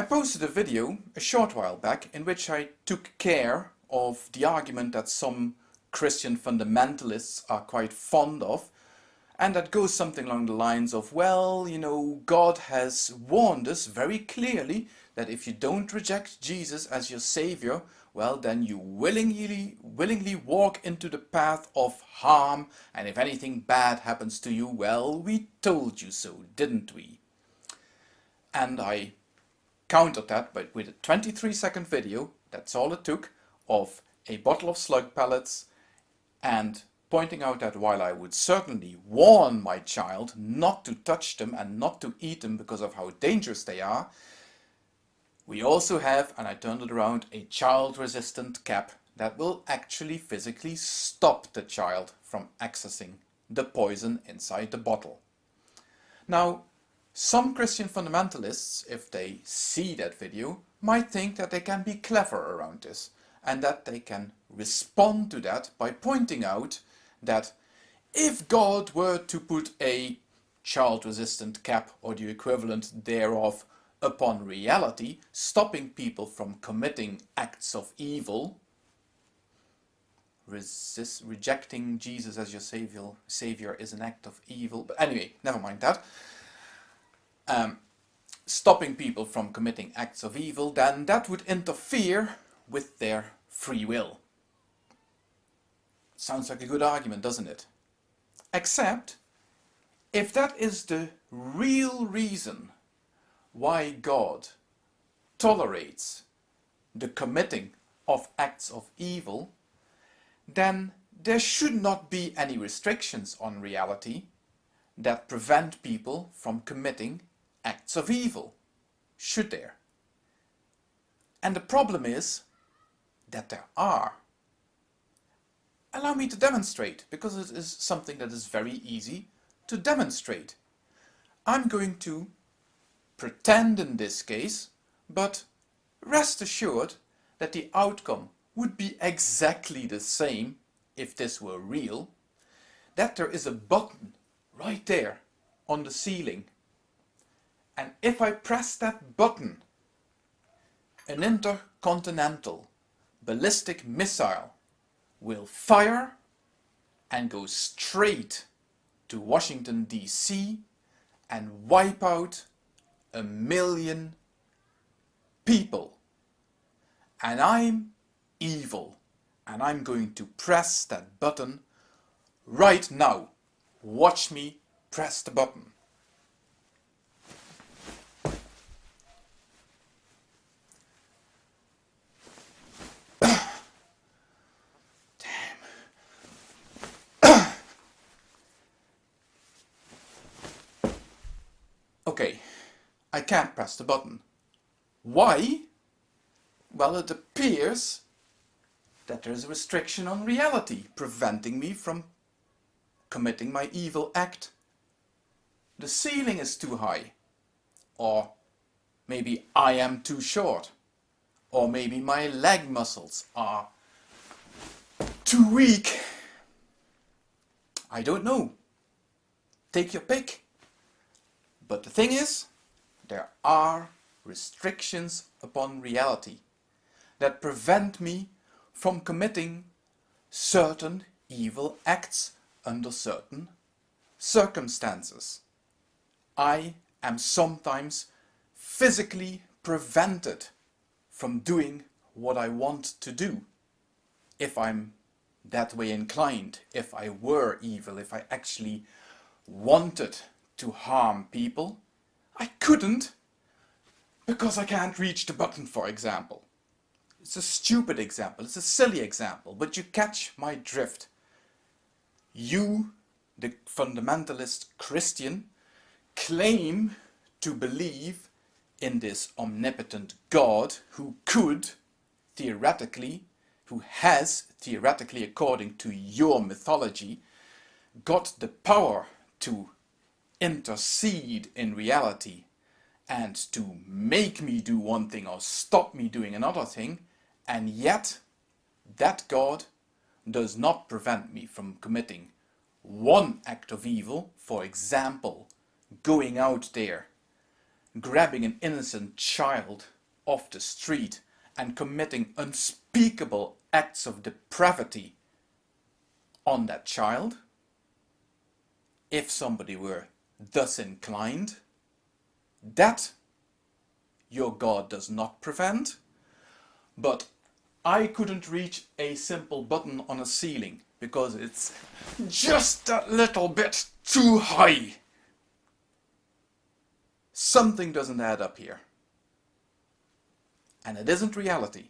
I posted a video a short while back in which I took care of the argument that some Christian fundamentalists are quite fond of and that goes something along the lines of well you know God has warned us very clearly that if you don't reject Jesus as your savior well then you willingly willingly walk into the path of harm and if anything bad happens to you well we told you so didn't we? And I countered that but with a 23 second video, that's all it took, of a bottle of slug pellets and pointing out that while I would certainly warn my child not to touch them and not to eat them because of how dangerous they are, we also have, and I turned it around, a child-resistant cap that will actually physically stop the child from accessing the poison inside the bottle. Now, some Christian fundamentalists, if they see that video, might think that they can be clever around this and that they can respond to that by pointing out that if God were to put a child-resistant cap or the equivalent thereof upon reality, stopping people from committing acts of evil, resist, rejecting Jesus as your savior, savior is an act of evil, but anyway, never mind that um, stopping people from committing acts of evil, then that would interfere with their free will. Sounds like a good argument, doesn't it? Except, if that is the real reason why God tolerates the committing of acts of evil, then there should not be any restrictions on reality that prevent people from committing acts of evil, should there? And the problem is that there are. Allow me to demonstrate, because it is something that is very easy to demonstrate. I'm going to pretend in this case, but rest assured that the outcome would be exactly the same if this were real, that there is a button right there on the ceiling and if I press that button, an intercontinental ballistic missile will fire and go straight to Washington DC and wipe out a million people. And I'm evil and I'm going to press that button right now. Watch me press the button. Okay, I can't press the button. Why? Well, it appears that there's a restriction on reality preventing me from committing my evil act. The ceiling is too high. Or maybe I am too short. Or maybe my leg muscles are too weak. I don't know. Take your pick. But the thing is, there are restrictions upon reality that prevent me from committing certain evil acts under certain circumstances. I am sometimes physically prevented from doing what I want to do if I'm that way inclined, if I were evil, if I actually wanted to harm people. I couldn't because I can't reach the button, for example. It's a stupid example, it's a silly example, but you catch my drift. You, the fundamentalist Christian, claim to believe in this omnipotent God who could, theoretically, who has, theoretically according to your mythology, got the power to intercede in reality and to make me do one thing or stop me doing another thing and yet that God does not prevent me from committing one act of evil, for example, going out there grabbing an innocent child off the street and committing unspeakable acts of depravity on that child, if somebody were thus inclined, that your God does not prevent, but I couldn't reach a simple button on a ceiling because it's just a little bit too high. Something doesn't add up here. And it isn't reality.